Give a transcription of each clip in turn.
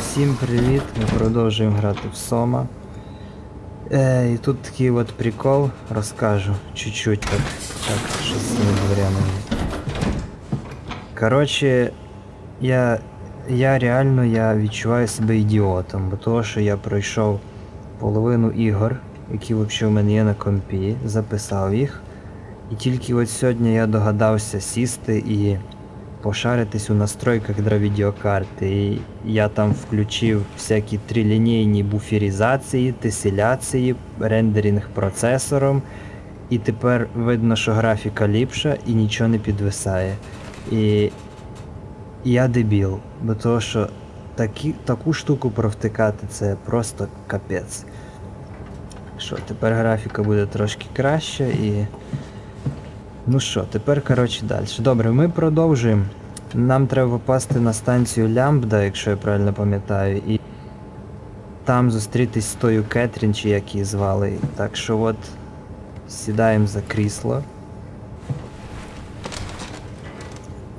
Всім привіт! Ми продовжуємо грати в Сома. Е, і тут такий от прикол, розкажу чуть-чуть так, так, що з цими дверями. Коротше, я, я реально я відчуваю себе ідіотом, бо того, що я пройшов половину ігор, які взагалі в мене є на компі, записав їх. І тільки от сьогодні я догадався сісти і пошаритись у настройках для відеокарти. І я там включив всякі трилінійні буферізації, теселяції, рендеринг процесором. І тепер видно, що графіка ліпша і нічого не підвисає. І я дебіл, бо того, що такі, таку штуку провтикати це просто капець. Що, тепер графіка буде трошки краще і. Ну що, тепер, коротше, далі. Добре, ми продовжуємо. Нам треба попасти на станцію Лямбда, якщо я правильно пам'ятаю, і там зустрітись з тою Кетрін, чи як її звали. Так що от сідаємо за крісло.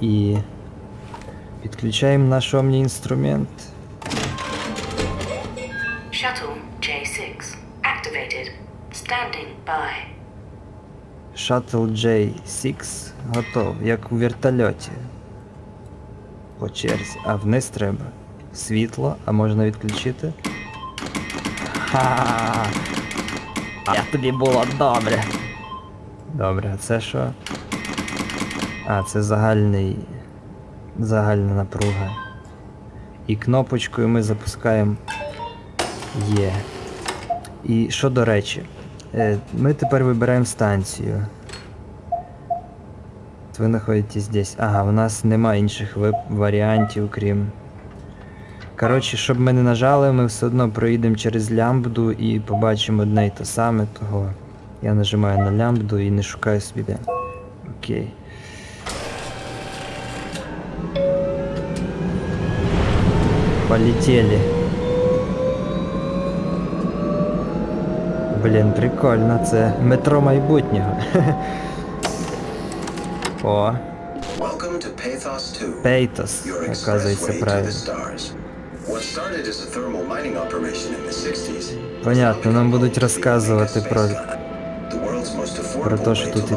І підключаємо наш омні інструмент. Shuttle J6 готов, як у вертольоті. По черзі. А вниз треба. Світло, а можна відключити. Ха! А тобі було добре. Добре, а це що? А, це загальний. Загальна напруга. І кнопочкою ми запускаємо Є. І що до речі, е, ми тепер вибираємо станцію. Ви знаходитесь десь. Ага, у нас нема інших варіантів, крім. Коротше, щоб ми не нажали, ми все одно проїдемо через лямбду і побачимо одне й те саме, того я нажимаю на лямбду і не шукаю собі де. Окей. Полетели. Блін, прикольно, це метро майбутнього. О, Welcome to Pathos 2. Пейтос, оказується правильно. the stars. What started as a thermal mining operation in the 60s. Понятно, нам будуть розказувати про про те, що тут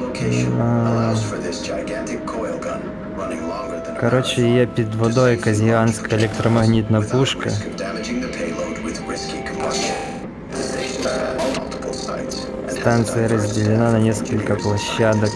location А. allows for this gigantic coil gun running longer than a Коротше, marathon, є під водою якась гігантська електромагнітна without пушка. risk of damaging the payload with risky combustion. The station has multiple sites and has a Станция diverse разделена на staff of несколько engineers and площадок.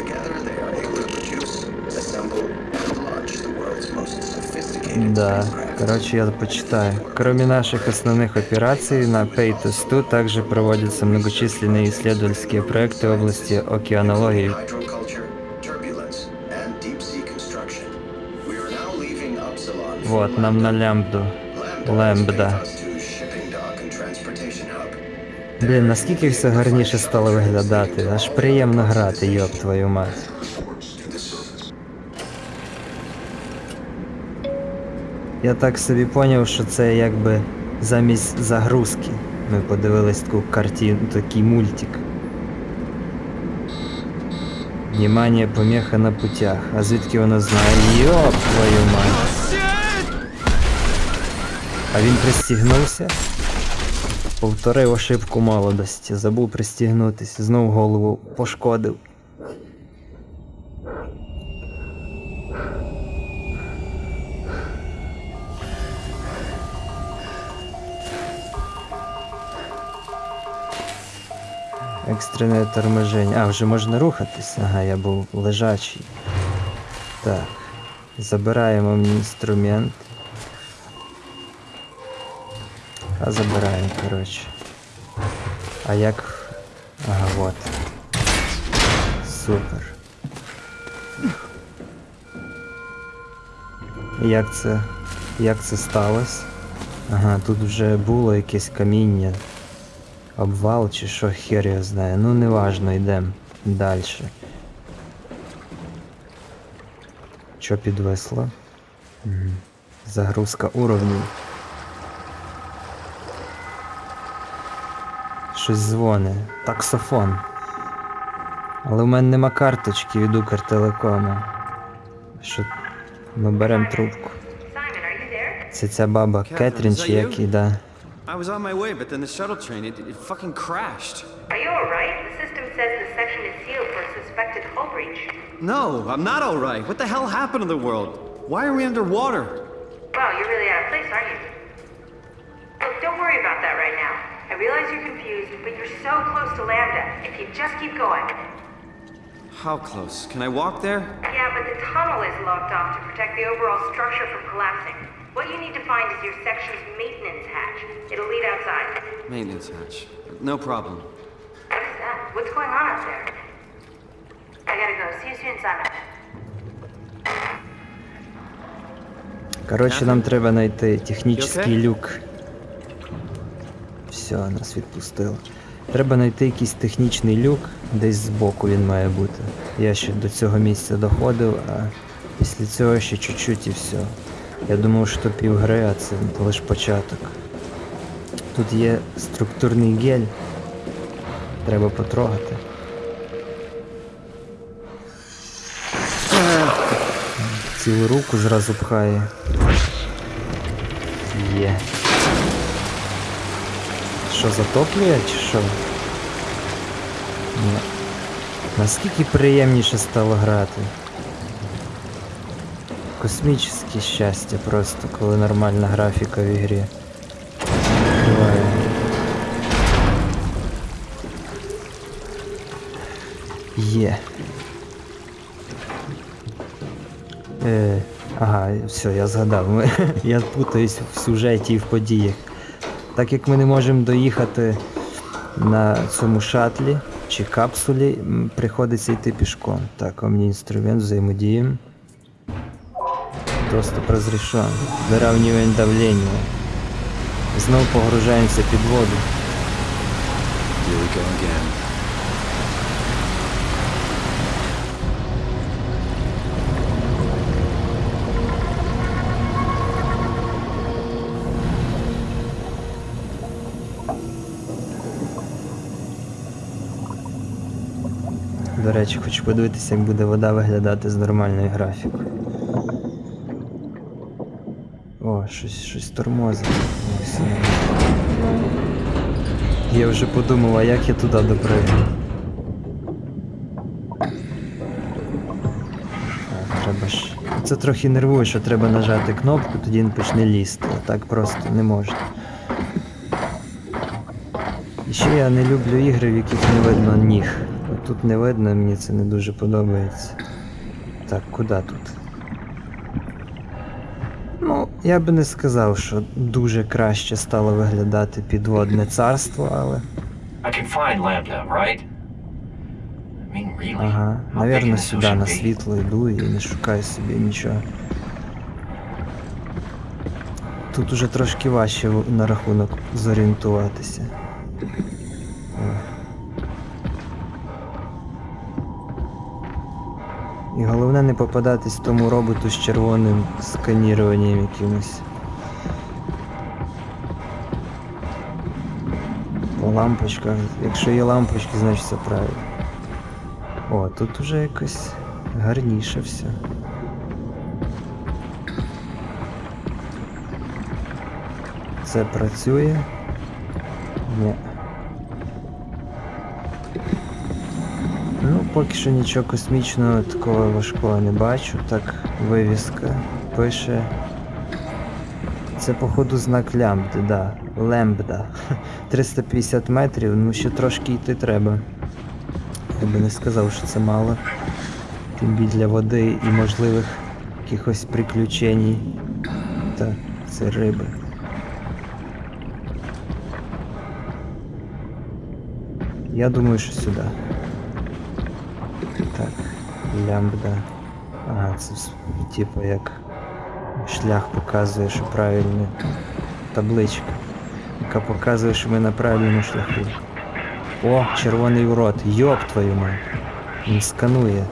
Together they are able to produce, assemble, and launch the world's most sophisticated Да, spacecraft. короче, я почитаю. Кроме наших основных операций, на Paytos 2 также проводятся многочисленные исследовательские проекты в области океанологии. Вот, нам на лямбду. Лембда. is Pathos 2's shipping dock and transportation hub. Блін, наскільки все гарніше стало виглядати, аж приємно грати, йоб твою мать. Я так собі поняв, що це якби замість загрузки. Ми подивились таку картину, такий мультик. Внимание, помеха на путях. А звідки вона знає? Йоп твою мать. А він пристігнувся? Повторив ошибку молодості, забув пристігнутися, знов голову пошкодив. Екстрене торможення. А, вже можна рухатись. Ага, я був лежачий. Так. Забираємо інструмент. А забираємо, коротше. А як. Ага, вот. Супер. Як це. Як це сталося? Ага, тут вже було якесь каміння. Обвал чи що хер його знає. Ну неважно, йдемо далі. Що підвисло? Мгм. Загрузка уровнів. Щось дзвоне. Таксофон. Але в мене нема карточки від Укртелекома. Що ми беремо трубку. Це ця баба Кетрін чи як you? і да. I was on my way, but then the shuttle train, it, it fucking crashed. Are you alright? The system says the section is sealed for a suspected hull breach. No, I'm not alright. What the hell happened to the world? Why are we underwater? Wow, you're really out of place, aren't you? realize you're confused, but you're so close to Lambda. If you just keep going. How close? Can I walk there? Yeah, but the tunnel is locked off to protect the overall structure from collapsing. What you need to find is your section's maintenance hatch. It'll lead outside. Maintenance hatch. No problem. What is that? What's going on up there? I gotta go. See you soon, Simon. Коротше, нам треба знайти You технічний okay? люк. Все, нас відпустило. Треба знайти якийсь технічний люк, десь збоку він має бути. Я ще до цього місця доходив, а після цього ще чуть-чуть і все. Я думав, що півгри, а це лише початок. Тут є структурний гель. Треба потрогати. Цілу руку зразу пхає. Є. Що, затоплює чи що? Ні. Наскільки приємніше стало грати. Космічне щастя просто, коли нормальна графіка в ігрі. Буває. Є. Е, ага, все, я згадав. Я путаюсь в сюжеті і в подіях. Так як ми не можемо доїхати на цьому шатлі чи капсулі, приходиться йти пішком. Так, інструмент, взаємодіємо. Доступ розрішен. Вирівнюємо давлення. Знову погружаємося під воду. Речі, хочу подивитися, як буде вода виглядати з нормальною графікою. О, щось, щось тормозить. Я вже подумав, а як я туди допригну. Треба ж. Це трохи нервує, що треба нажати кнопку, тоді він почне лізти. Так просто не можна. І ще я не люблю ігри, в яких не видно ніг. Тут не видно, мені це не дуже подобається. Так, куди тут? Ну, я би не сказав, що дуже краще стало виглядати підводне царство, але. Ага, навірно, сюди на світло йду і не шукаю собі нічого. Тут уже трошки важче на рахунок зорієнтуватися. І головне не попадатись тому роботу з червоним сканіруванням якимось. По лампочках. Якщо є лампочки, значить все правильно. О, тут уже якось гарніше все. Це працює? Ні. Поки що нічого космічного такого важкого не бачу. Так, вивіска пише. Це походу знак лямбди, да. Лембда. 350 метрів, ну ще трошки йти треба. Я би не сказав, що це мало. Тим більше для води і можливих якихось приключень. Так, це риби. Я думаю, що сюди. Лямбда. Ага, це типу як шлях показує, що правильно. Табличка, яка показує, що ми на правильному шляху. О, червоний урод, йоп твою мать. Він сканує.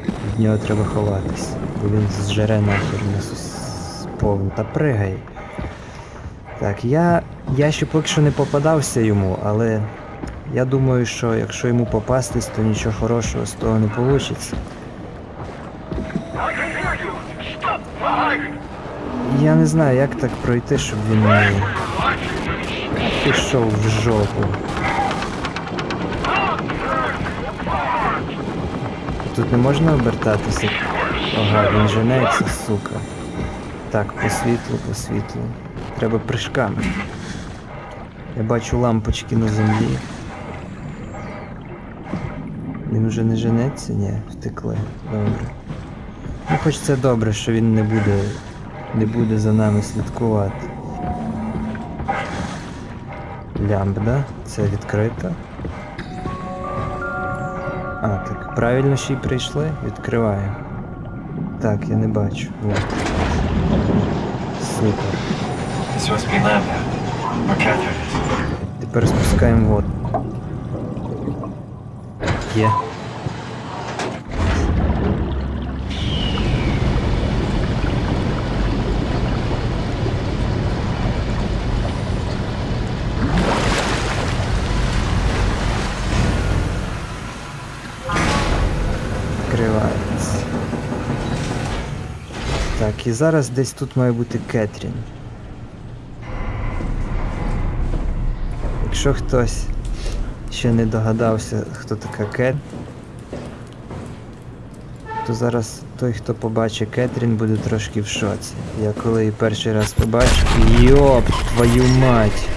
Від нього треба ховатись, бо він зжере нахер нас повну. Та пригай. Так, я. Я ще поки що не попадався йому, але Я думаю, що якщо йому попастись, то нічого хорошого з того не вийде. Я не знаю, як так пройти, щоб він пішов в жопу. Тут не можна обертатися. Ага, він женеться, сука. Так, по світлу, по світлу. Треба прыжками. Я бачу лампочки на землі. Він вже не женеться? Ні, втекли. Добре. Ну хоч це добре, що він не буде. Не буде за нами слідкувати. Лямб, да? Це відкрито. А, так, правильно ще й прийшли? Відкриваємо. Так, я не бачу. От. Супер. Тепер спускаємо воду. Є. І зараз десь тут має бути Кетрін. Якщо хтось ще не догадався, хто така Кет, то зараз той, хто побачить Кетрін, буде трошки в шоці. Я коли її перший раз побачив, йоп, твою мать!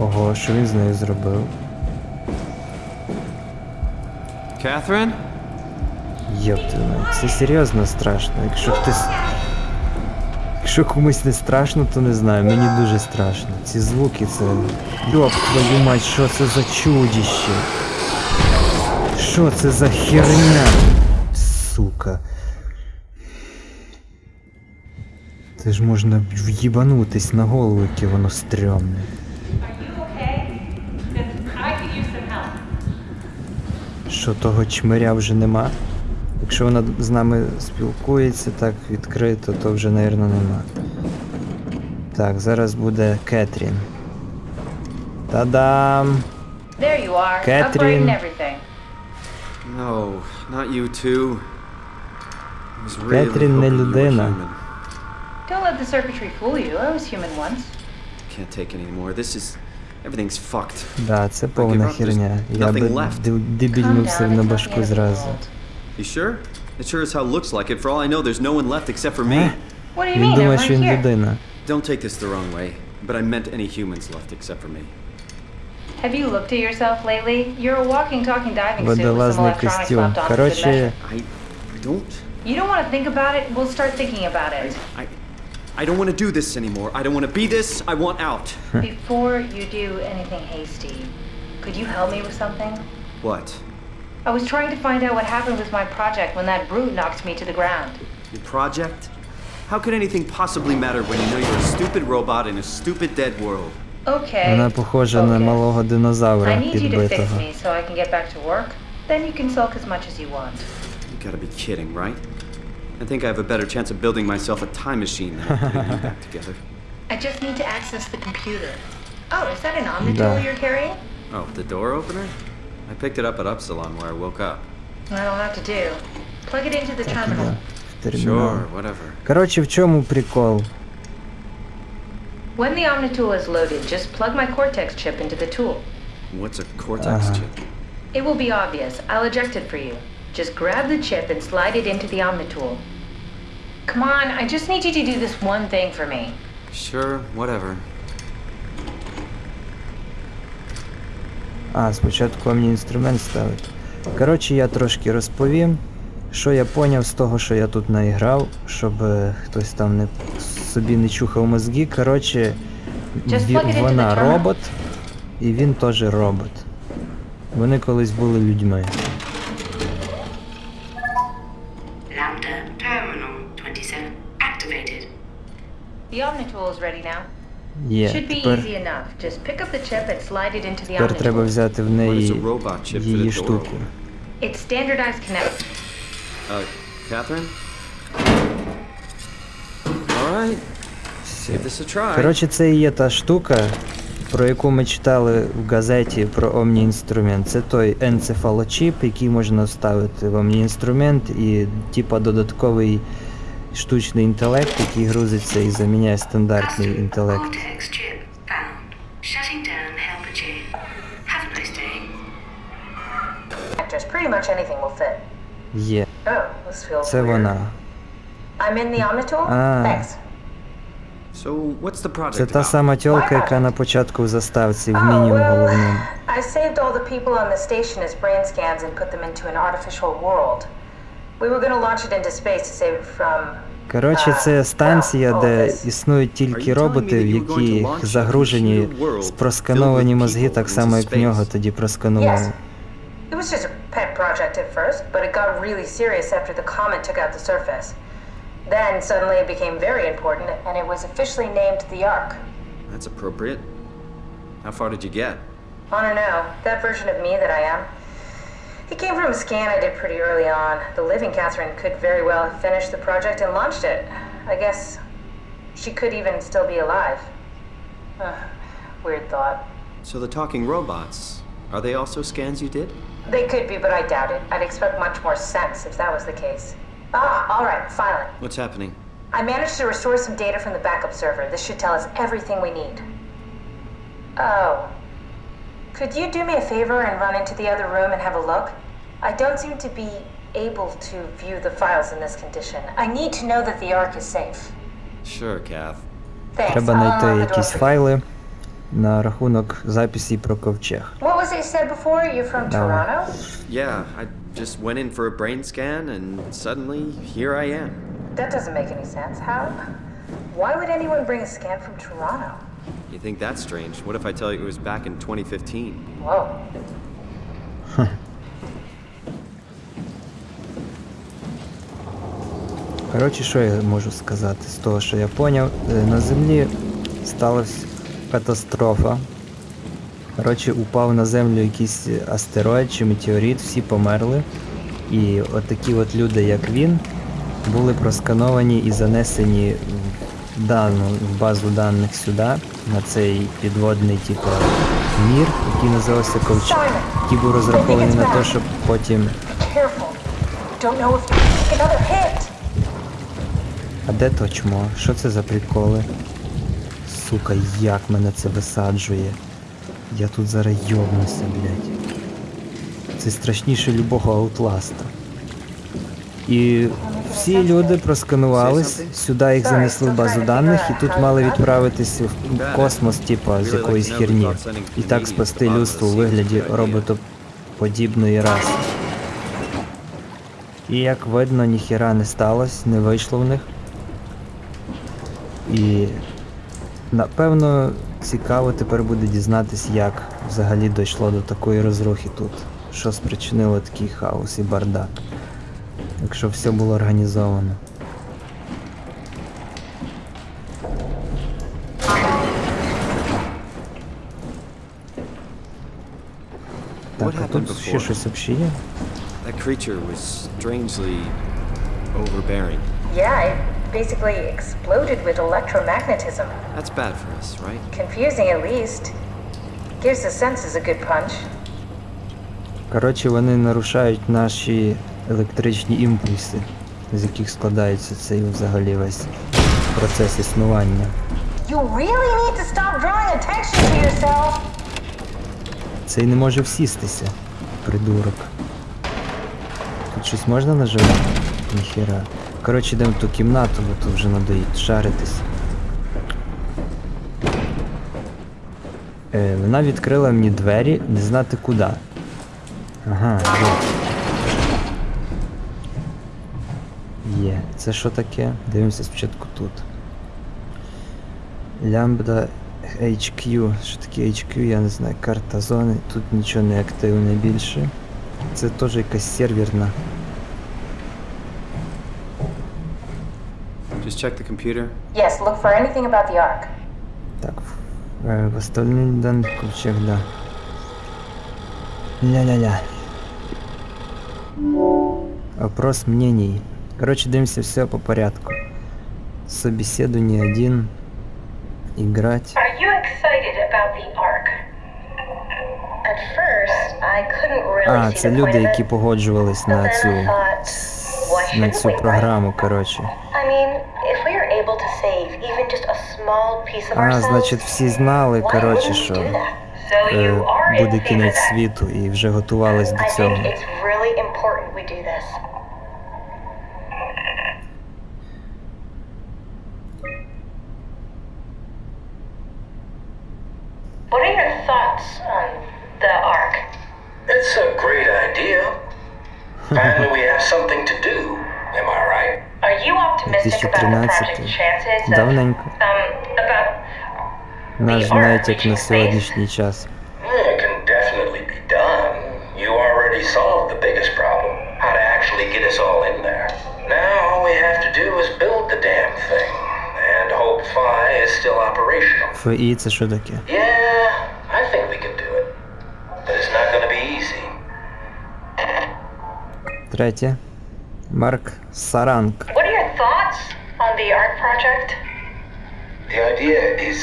Ого, що він з нею зробив? Catherine? Йоп це серйозно страшно. Якщо хтось. Якщо комусь не страшно, то не знаю, мені дуже страшно. Ці звуки це. Йоп твою мать, що це за чудіще? Що це за херня? Сука. Це ж можна в'їбанутись на голову, яке воно стрьомне. Що того чмиря вже нема? Якщо вона з нами спілкується так відкрито, то вже, напевно, нема. Так, зараз буде Кетрін. Та-дам! No, not you too. Really Catherine не людина. Don't let the circuitry fool you. I was human once. Can't take it anymore. This is everything's fucked. Да, це повна up, there's херня. Я би nothing left. ди- Calm дебільнувся down, на it's not the башку end of the зразу. world. You sure? It sure as hell looks like it. For all I know, there's no one left except for me. Eh? What do you Він mean? I'm думає, right що він here. людина. Don't take this the wrong way, but I meant any humans left except for me. Have you looked at yourself lately? You're a walking, talking diving suit with some Водолазний electronics костюм. left on for good Коротше, measure. I, I don't. You don't want to think about it? We'll start thinking about it. I, I don't want to do this anymore. I don't want to be this. I want out. Before you do anything hasty, could you help me with something? What? I was trying to find out what happened with my project when that brute knocked me to the ground. Your project? How could anything possibly matter when you know you're a stupid robot in a stupid dead world? Okay. Вона похожа на okay. малого I динозавра need you to fix підбитого. me so I can get back to work. Then you can sulk as much as you want. You gotta be kidding, right? I think I have a better chance of building myself a time machine than putting you back together. I just need to access the computer. Oh, is that an Omnitool Да. you're carrying? Oh, the door opener? I picked it up at Upsilon where I woke up. That'll have to do. Plug it into the terminal. В термінал. Sure, whatever. Коротше, в чому прикол? When the Omnitool is loaded, just plug my Cortex chip into the tool. What's a Cortex Uh-huh. chip? It will be obvious. I'll eject it for you. Just grab the chip and slide it into the Omnitool. Come on, I just need you to do this one thing for me. Sure, whatever. А, спочатку мені інструмент ставити. Коротше, я трошки розповім, що я поняв з того, що я тут наіграв, щоб е, хтось там не собі не чухав мозги. Коротше, вона робот, і він теж робот. Вони колись були людьми. And slide it into the тепер треба взяти в неї її штуку. It's standardized connect. Uh, Catherine? Alright, give this a try. Коротше, це і є та штука, про яку ми читали в газеті про Омні-інструмент. Це той енцефалочіп, який можна вставити в Омні-інструмент і типа додатковий штучний інтелект, який грузиться і заміняє стандартний інтелект. Є. Oh, Це вона. Ah. Project Це та сама тьолка, яка на початку в заставці в Oh, well, головному. I saved all the people on the station as brain scans and put them into an artificial world. We were gonna launch it into space to save it from. Коротше, це станція, де існують тільки роботи, в яких загружені спроскановані мозги, так само як в нього тоді просканували. It was just a pet project at first, but it got really serious after the comet took out the surface. Then suddenly it became very important, and it was officially named the Ark. That's appropriate. How far did you get? I don't know. That version of me that I am. It came from a scan I did pretty early on. The living Catherine could very well have finished the project and launched it. I guess she could even still be alive. Ugh, weird thought. So, the talking robots, are they also scans you did? They could be, but I doubt it. I'd expect much more sense if that was the case. Ah, all right, finally. What's happening? I managed to restore some data from the backup server. This should tell us everything we need. Oh. Could you do me a favor and run into the other room and have a look? I don't seem to be able to view the files in this condition. I need to know that the Ark is safe. Sure, Kath. Thanks. Треба I'll знайти unlock the door якісь for you. файли на рахунок записі про ковчег. What was it you said before? You're from No. Toronto? Yeah, I just went in for a brain scan and suddenly here I am. That doesn't make any sense. How? Why would anyone bring a scan from Toronto? You think that's strange? What if I tell you it was back in 2015? Whoa. Коротше, що я можу сказати з того, що я поняв, Е, на землі сталася катастрофа. Коротше, упав на землю якийсь астероїд чи метеорит, всі померли. І отакі от люди, як він, були проскановані і занесені в дану базу даних сюди, на цей підводний типу, мір, який називався Ковчег, який був розрахований на те, щоб потім. А де то чмо? Що це за приколи? Сука, як мене це висаджує. Я тут зараз йобнуся, блядь. Це страшніше любого аутласта. І всі люди просканувались, сюди їх занесли в базу даних, і тут мали відправитися в космос, типа, з якоїсь херні. І так спасти людство у вигляді роботоподібної раси. І як видно, ніхіра не сталося, не вийшло в них. І напевно цікаво тепер буде дізнатись, як взагалі дійшло до такої розрухи тут. Що спричинило такий хаос і бардак. Якщо все було організовано. Так, а тут ще щось взагалі є? That creature was strangely overbearing. Yeah, it basically exploded with electromagnetism. That's bad for us, right? Confusing at least. Gives the senses a good punch. Коротше, вони нарушають наші електричні імпульси, з яких складається цей взагалі весь процес існування. You really need to stop drawing attention to yourself. Цей не може всістися, придурок. Тут щось можна нажимати? Ніхера. Коротше, йдемо в ту кімнату, бо тут вже надоїть шаритись. Е, вона відкрила мені двері, не знати куди. Ага, є. Є. Це що таке? Дивимося спочатку тут. Лямбда HQ. Що таке HQ, я не знаю. Карта зони. Тут нічого не активне більше. Це теж якась серверна. Just check the computer. Yes, look for anything about the Ark. Так, е, восстановление данных ковчег, да. Ля-ля-ля. Опрос мнений. Короче, дивимося все по порядку. собеседование один. Играть. А, це люди, які погоджувались на цю, на цю програму, коротше. А, значить, всі знали, коротше, що е, буде кінець світу і вже готувались до цього. your thoughts on the arc? It's a great idea. Finally, we have something to do. Am I right? Are you optimistic about the 2013. project's chances of, Давненько. um, about Наш The знаєте, arc як на reaching space? сьогоднішній час. It can definitely be done. You already solved the biggest problem how to actually get us all in there. Now, all we have to do is build the damn thing. And hope Phi is still operational. ФІ це що таке? Yeah, Третє. Марк Саранг. What are your thoughts on the ARC project? The idea is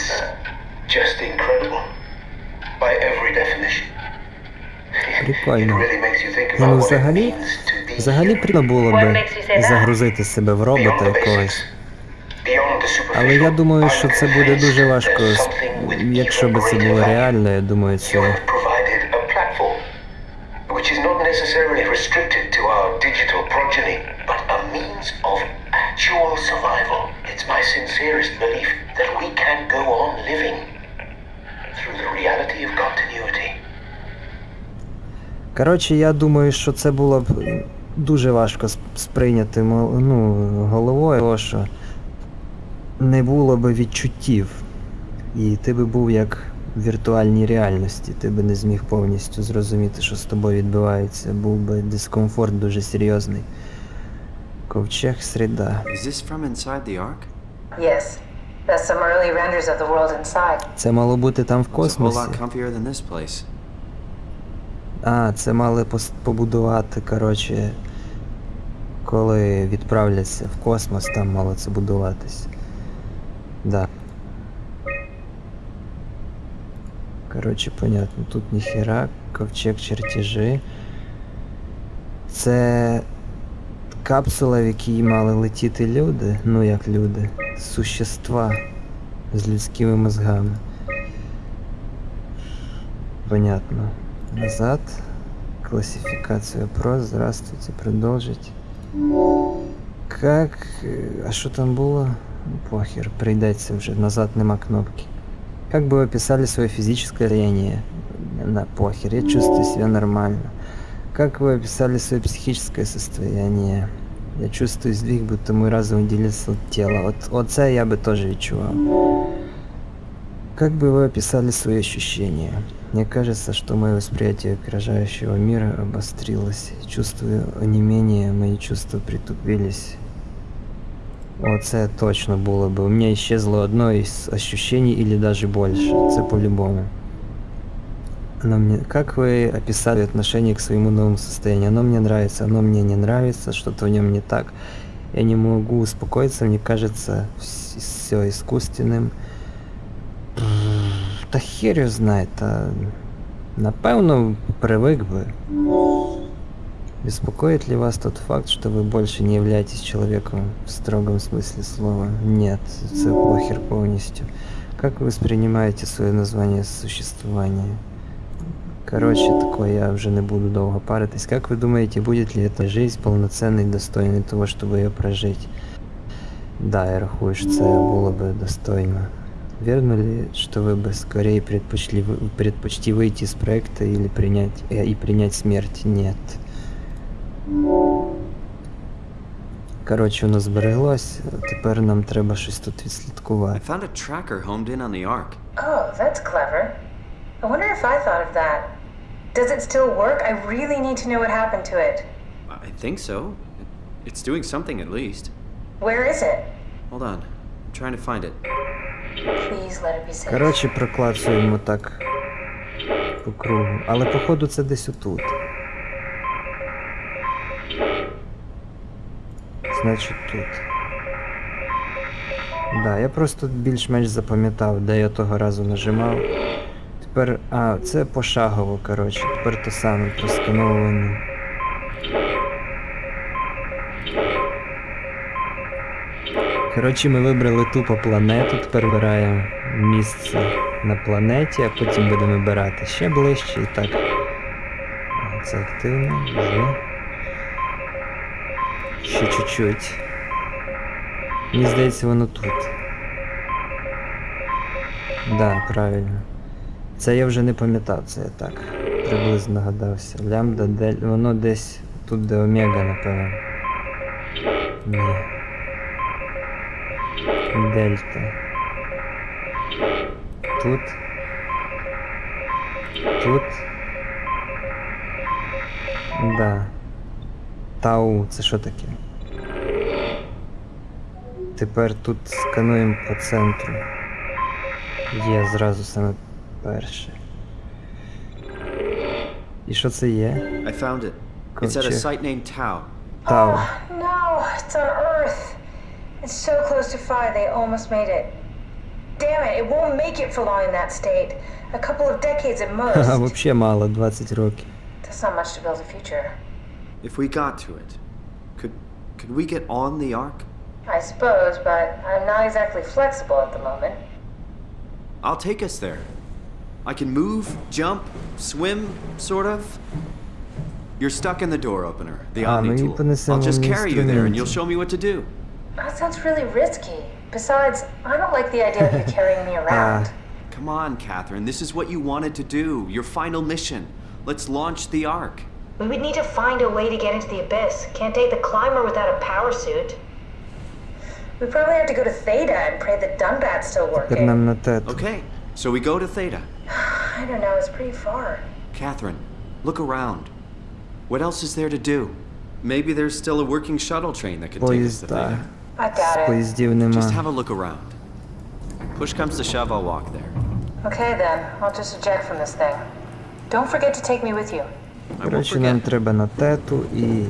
just incredible. By every definition. It Прикольно. ну взагалі, взагалі прикольно було би загрузити себе в робота якогось. Але я думаю, що це буде дуже важко, якщо би це було реально, я думаю, це. Sincerest belief that we can go on living through the reality of continuity. Коротше, я думаю, що це було б дуже важко сприйняти ну, головою, тому що не було б відчуттів. І ти би був як в віртуальній реальності, ти би не зміг повністю зрозуміти, що з тобою відбувається. Був би дискомфорт дуже серйозний. Ковчег среда. Is this from inside the Ark? Yes. That's some early renders of the world inside. Це мало бути там в космосі. А, це мали побудувати, коротше, коли відправляться в космос, там мало це будуватись. Да. Коротше, понятно, тут ніхера, ковчег чертежі. Це капсула, в якій мали летіти люди, ну як люди, существа з людськими мозгами. Понятно. Назад. Классификация вопрос. Здравствуйте. Продолжить. Как... А что там было? Ну, Похер, прийдеться вже. Назад нема кнопки. Как бы вы описали свое физическое состояние? На похер, я чувствую себя нормально. Как вы описали свое психическое состояние? Я чувствую сдвиг, будто мой разум делится от тела. От, оце я бы тоже відчував. Как бы вы описали свои ощущения? Мне кажется, что мое восприятие окружающего мира обострилось. Чувствую онемение, мои чувства притупились. Оце точно було бы. У меня исчезло одно из ощущений или даже больше. Це по-любому. Оно мне... Как вы описали отношение к своему новому состоянию? Оно мне нравится, оно мне не нравится, что-то в нем не так. Я не могу успокоиться, мне кажется все искусственным. Та хер його знає, напевно привык бы. Беспокоит ли вас тот факт, что вы больше не являетесь человеком в строгом смысле слова? Нет, це похер полностью. Как вы воспринимаете свое название существования? Короче, такое я уже не буду долго паритись. Как вы думаете, будет ли эта жизнь полноценной, достойной того, чтобы ее прожить? Да, я рахую, що це було би достойно. Верно ли, что вы бы скорее предпочли, вы- предпочти выйти из проекта или принять, э, и принять смерть? Нет. Коротше, воно збереглось, тепер нам треба щось тут I відслідкувати. found a tracker homed in on the Ark. Oh, that's clever. I wonder if I thought of that. Does it still work? I really need to know what happened to it. I think so. It's doing something at least. Where is it? Hold on. I'm trying to find it. Please let it be safe. Коротше, проклацуємо так по кругу. Але походу це десь отут. Значить тут. Да, я просто більш-менш запам'ятав, де я того разу нажимав. Тепер. А, це пошагово, коротше. Тепер те саме проскановування. Коротше, ми вибрали тупо планету, тепер вибираємо місце на планеті, а потім будемо вибирати ще ближче і так. Це активно, вже. Ще чуть-чуть. Мені здається, воно тут. Да, правильно. Це я вже не пам'ятав, це я так. Приблизно нагадався. Лямбда, дель... воно десь тут, де омега, напевно. Ні. Дельта. Тут. Тут. Да. Тау, це що таке? Тепер тут скануємо по центру. Є зразу саме перше. І що це є? I found it. It's at a Ковчег. site named Tau. Тау. Oh, no, it's on Earth. It's so close to Phi, they almost made it. Damn it, it won't make it for long in that state. A couple of decades at Ха, most. вообще мало, 20 років. That's not much to build a future. If we got to it, could could we get on the Ark? I suppose, but I'm not exactly flexible at the moment. I'll take us there. I can move, jump, swim, sort of. You're stuck in the door opener, the Omni tool. I'll just carry you there and you'll show me what to do. That sounds really risky. Besides, I don't like the idea of you carrying me around. Uh. Come on, Catherine. This is what you wanted to do. Your final mission. Let's launch the Ark. We would need to find a way to get into the Abyss. Can't take the climber without a power suit. We probably have to go to Theta and pray the Dunbat's still working. Okay, so we go to Theta. I don't know, it's pretty far. Catherine, look around. What else is there to do? Maybe there's still a working shuttle train that could take us to. Theta. I doubt it. Just have a look around. Push comes to shove, I'll walk there. Okay then, I'll just eject from this thing. Don't forget to take me with you. I Коротше, нам треба на тету і.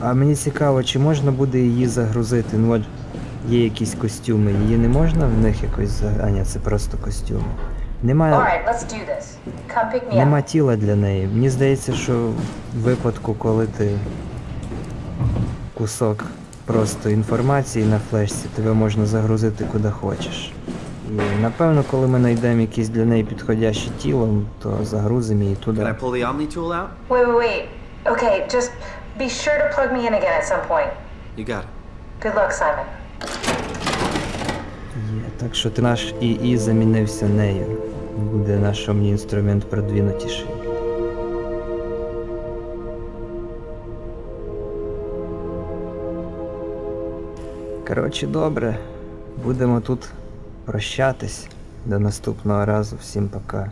А мені цікаво, чи можна буде її загрузити? Ну от є якісь костюми. Її не можна в них якось за. А ні, це просто костюми. Немає. Alright, let's do this. Come pick me Нема up. тіла для неї. Мені здається, що в випадку, коли ти кусок просто інформації на флешці, тебе можна загрузити куди хочеш. І напевно, коли ми знайдемо якесь для неї підходяще тіло, то загрузимо її Can I туди. pull the Omni tool out? Wait, wait, wait. Okay, just be sure to plug me in again at some point. You got it. Good luck, Simon. Є. Так що ти наш ІІ замінився нею. Буде наш інструмент продвинутіший. Коротше, добре. Будемо тут прощатись. До наступного разу. Всім пока.